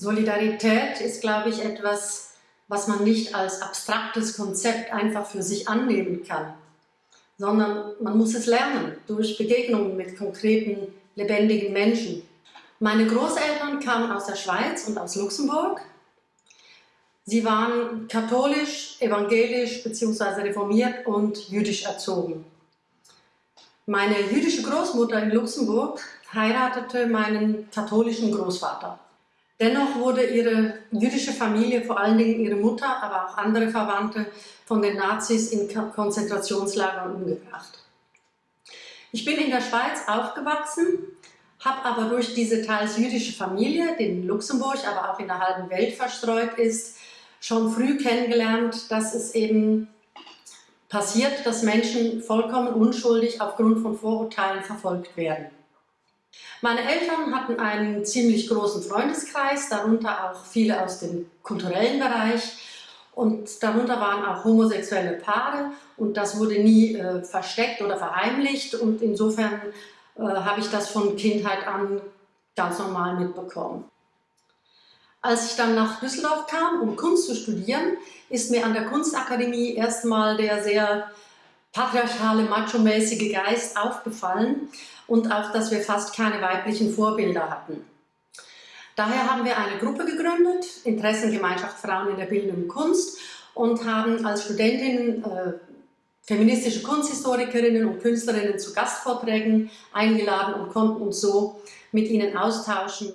Solidarität ist, glaube ich, etwas, was man nicht als abstraktes Konzept einfach für sich annehmen kann, sondern man muss es lernen durch Begegnungen mit konkreten, lebendigen Menschen. Meine Großeltern kamen aus der Schweiz und aus Luxemburg. Sie waren katholisch, evangelisch bzw. reformiert und jüdisch erzogen. Meine jüdische Großmutter in Luxemburg heiratete meinen katholischen Großvater. Dennoch wurde ihre jüdische Familie, vor allen Dingen ihre Mutter, aber auch andere Verwandte, von den Nazis in Konzentrationslagern umgebracht. Ich bin in der Schweiz aufgewachsen, habe aber durch diese teils jüdische Familie, die in Luxemburg, aber auch in der halben Welt verstreut ist, schon früh kennengelernt, dass es eben passiert, dass Menschen vollkommen unschuldig aufgrund von Vorurteilen verfolgt werden. Meine Eltern hatten einen ziemlich großen Freundeskreis, darunter auch viele aus dem kulturellen Bereich. Und darunter waren auch homosexuelle Paare. Und das wurde nie äh, versteckt oder verheimlicht. Und insofern äh, habe ich das von Kindheit an ganz normal mitbekommen. Als ich dann nach Düsseldorf kam, um Kunst zu studieren, ist mir an der Kunstakademie erstmal der sehr patriarchale, macho-mäßige Geist aufgefallen und auch, dass wir fast keine weiblichen Vorbilder hatten. Daher haben wir eine Gruppe gegründet, Interessengemeinschaft Frauen in der bildenden Kunst und haben als Studentinnen äh, feministische Kunsthistorikerinnen und Künstlerinnen zu Gastvorträgen eingeladen und konnten uns so mit ihnen austauschen.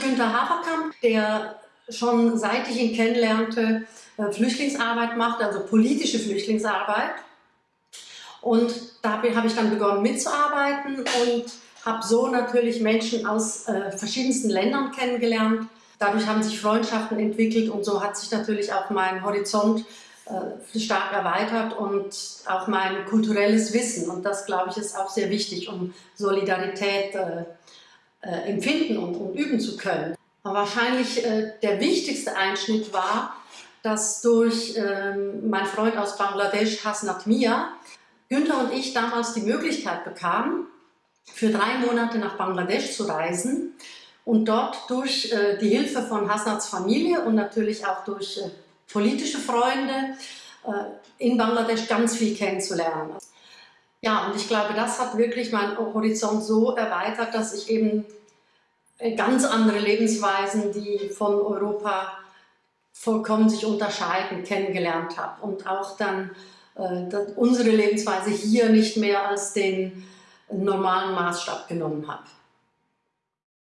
Günter Haferkamp, der schon seit ich ihn kennenlernte, äh, Flüchtlingsarbeit macht, also politische Flüchtlingsarbeit und da habe ich dann begonnen mitzuarbeiten und habe so natürlich Menschen aus äh, verschiedensten Ländern kennengelernt. Dadurch haben sich Freundschaften entwickelt und so hat sich natürlich auch mein Horizont äh, stark erweitert und auch mein kulturelles Wissen. Und das, glaube ich, ist auch sehr wichtig, um Solidarität äh, äh empfinden und, und, üben zu können. Aber wahrscheinlich äh, der wichtigste Einschnitt war, dass durch ähm, mein Freund aus Bangladesch, Hasnat Mia, Günther und ich damals die Möglichkeit bekamen, für drei Monate nach Bangladesch zu reisen und dort durch äh, die Hilfe von Hasnats Familie und natürlich auch durch äh, politische Freunde äh, in Bangladesch ganz viel kennenzulernen. Ja, und ich glaube, das hat wirklich meinen Horizont so erweitert, dass ich eben äh, ganz andere Lebensweisen, die von Europa vollkommen sich unterscheiden, kennengelernt habe und auch dann unsere Lebensweise hier nicht mehr als den normalen Maßstab genommen habe.